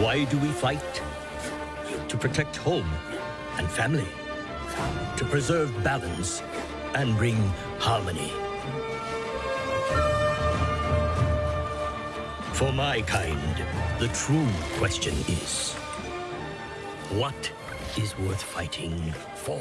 Why do we fight? To protect home and family. To preserve balance and bring harmony. For my kind, the true question is what is worth fighting for?